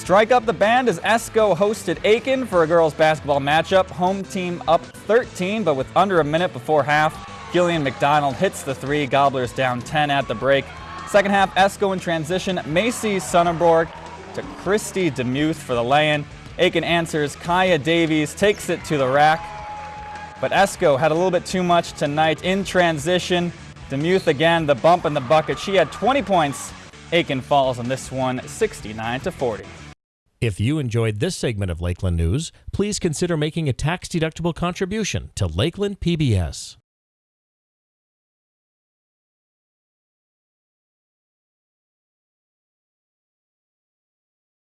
Strike up the band as Esko hosted Aitkin for a girls basketball matchup. Home team up 13, but with under a minute before half, Gillian McDonald hits the three. Gobblers down 10 at the break. Second half, Esko in transition. Macy Sonnenborg to Christy Demuth for the lay-in. Aitkin answers. Kaya Davies takes it to the rack. But Esko had a little bit too much tonight in transition. Demuth again, the bump in the bucket. She had 20 points. Aitkin falls on this one, 69 to 40. If you enjoyed this segment of Lakeland News, please consider making a tax-deductible contribution to Lakeland PBS.